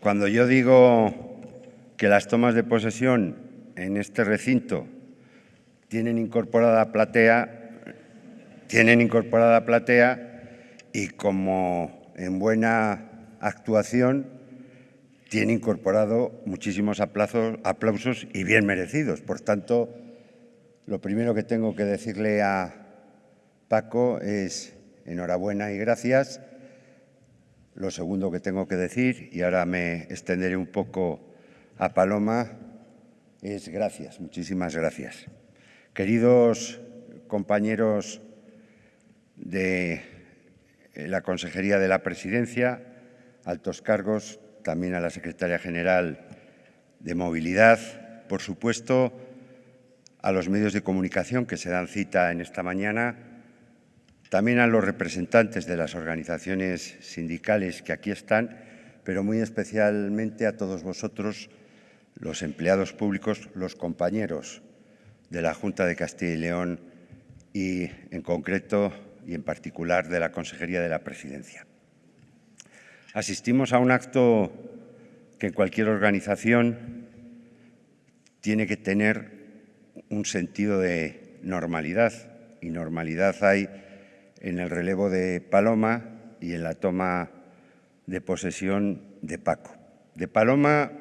Cuando yo digo que las tomas de posesión en este recinto tienen incorporada platea, tienen incorporada platea y como en buena actuación tiene incorporado muchísimos aplausos y bien merecidos. Por tanto, lo primero que tengo que decirle a Paco es enhorabuena y gracias. Lo segundo que tengo que decir, y ahora me extenderé un poco a Paloma, es gracias, muchísimas gracias. Queridos compañeros de la Consejería de la Presidencia, altos cargos, también a la Secretaria General de Movilidad, por supuesto, a los medios de comunicación que se dan cita en esta mañana, también a los representantes de las organizaciones sindicales que aquí están, pero muy especialmente a todos vosotros, los empleados públicos, los compañeros de la Junta de Castilla y León y, en concreto y en particular, de la Consejería de la Presidencia. Asistimos a un acto que en cualquier organización tiene que tener un sentido de normalidad y normalidad hay en el relevo de Paloma y en la toma de posesión de Paco. De Paloma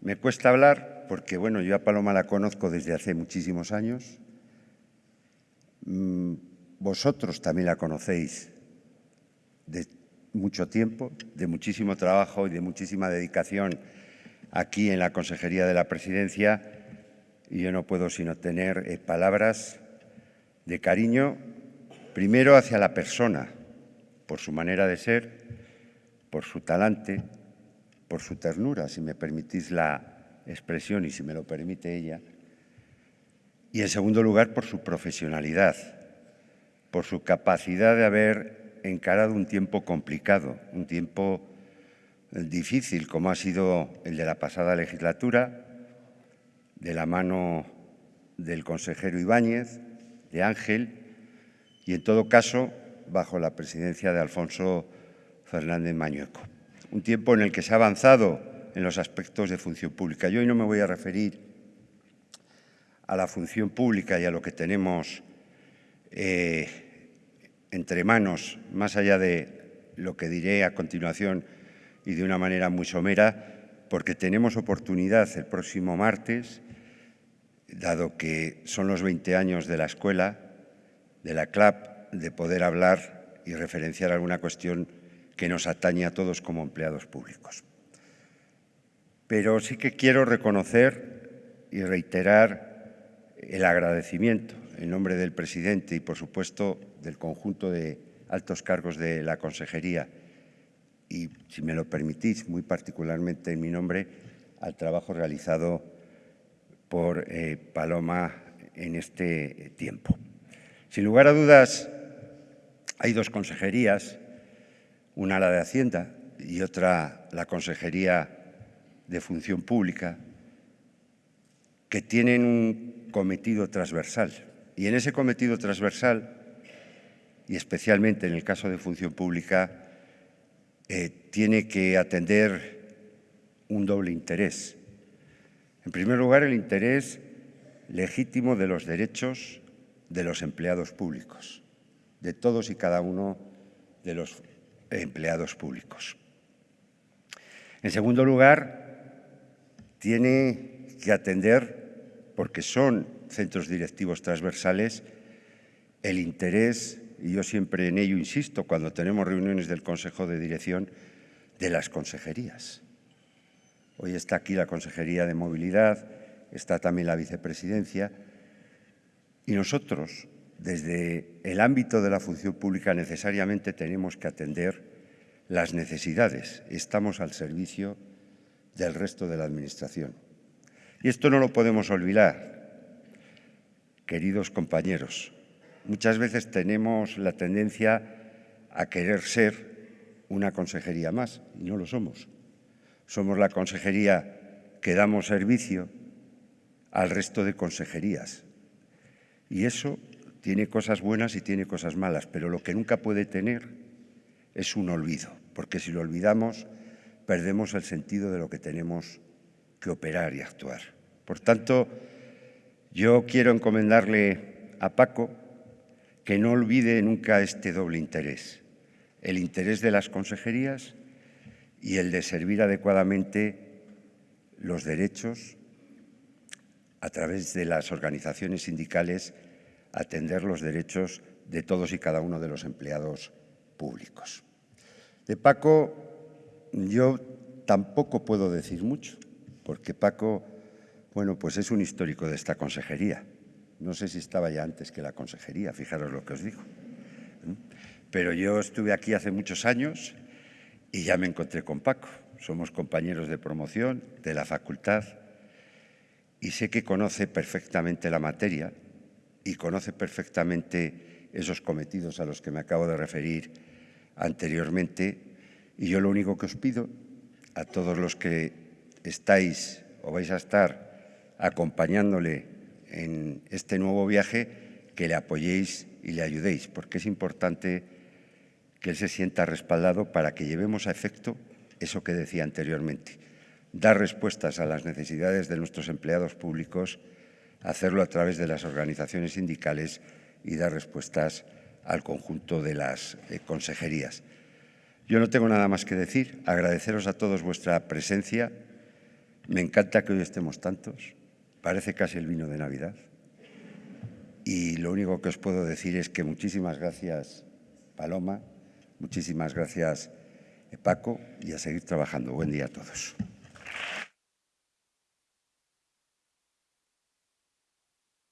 me cuesta hablar porque, bueno, yo a Paloma la conozco desde hace muchísimos años. Mm, vosotros también la conocéis de mucho tiempo, de muchísimo trabajo y de muchísima dedicación aquí en la Consejería de la Presidencia y yo no puedo sino tener eh, palabras de cariño, primero hacia la persona, por su manera de ser, por su talante, por su ternura, si me permitís la expresión y si me lo permite ella, y en segundo lugar por su profesionalidad, por su capacidad de haber encarado un tiempo complicado, un tiempo difícil como ha sido el de la pasada legislatura, de la mano del consejero Ibáñez, de Ángel, y en todo caso bajo la presidencia de Alfonso Fernández Mañueco. Un tiempo en el que se ha avanzado en los aspectos de función pública. Yo hoy no me voy a referir a la función pública y a lo que tenemos eh, entre manos, más allá de lo que diré a continuación y de una manera muy somera, porque tenemos oportunidad el próximo martes, dado que son los 20 años de la escuela, de la CLAP, de poder hablar y referenciar alguna cuestión que nos atañe a todos como empleados públicos. Pero sí que quiero reconocer y reiterar el agradecimiento en nombre del presidente y, por supuesto, del conjunto de altos cargos de la consejería y, si me lo permitís, muy particularmente en mi nombre, al trabajo realizado por eh, Paloma en este tiempo. Sin lugar a dudas, hay dos consejerías, una la de Hacienda y otra la Consejería de Función Pública, que tienen un cometido transversal y en ese cometido transversal, y especialmente en el caso de función pública, eh, tiene que atender un doble interés. En primer lugar, el interés legítimo de los derechos de los empleados públicos, de todos y cada uno de los empleados públicos. En segundo lugar, tiene que atender, porque son centros directivos transversales, el interés, y yo siempre en ello insisto cuando tenemos reuniones del Consejo de Dirección, de las consejerías. Hoy está aquí la Consejería de Movilidad, está también la Vicepresidencia, y nosotros, desde el ámbito de la función pública, necesariamente tenemos que atender las necesidades. Estamos al servicio del resto de la Administración. Y esto no lo podemos olvidar queridos compañeros, muchas veces tenemos la tendencia a querer ser una consejería más y no lo somos. Somos la consejería que damos servicio al resto de consejerías. Y eso tiene cosas buenas y tiene cosas malas, pero lo que nunca puede tener es un olvido, porque si lo olvidamos perdemos el sentido de lo que tenemos que operar y actuar. Por tanto, yo quiero encomendarle a Paco que no olvide nunca este doble interés, el interés de las consejerías y el de servir adecuadamente los derechos a través de las organizaciones sindicales, atender los derechos de todos y cada uno de los empleados públicos. De Paco yo tampoco puedo decir mucho, porque Paco, bueno, pues es un histórico de esta consejería. No sé si estaba ya antes que la consejería, fijaros lo que os digo. Pero yo estuve aquí hace muchos años y ya me encontré con Paco. Somos compañeros de promoción de la facultad y sé que conoce perfectamente la materia y conoce perfectamente esos cometidos a los que me acabo de referir anteriormente. Y yo lo único que os pido a todos los que estáis o vais a estar acompañándole en este nuevo viaje, que le apoyéis y le ayudéis, porque es importante que él se sienta respaldado para que llevemos a efecto eso que decía anteriormente, dar respuestas a las necesidades de nuestros empleados públicos, hacerlo a través de las organizaciones sindicales y dar respuestas al conjunto de las eh, consejerías. Yo no tengo nada más que decir, agradeceros a todos vuestra presencia. Me encanta que hoy estemos tantos, parece casi el vino de Navidad. Y lo único que os puedo decir es que muchísimas gracias, Paloma, muchísimas gracias, Paco, y a seguir trabajando. Buen día a todos.